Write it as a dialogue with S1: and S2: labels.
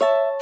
S1: you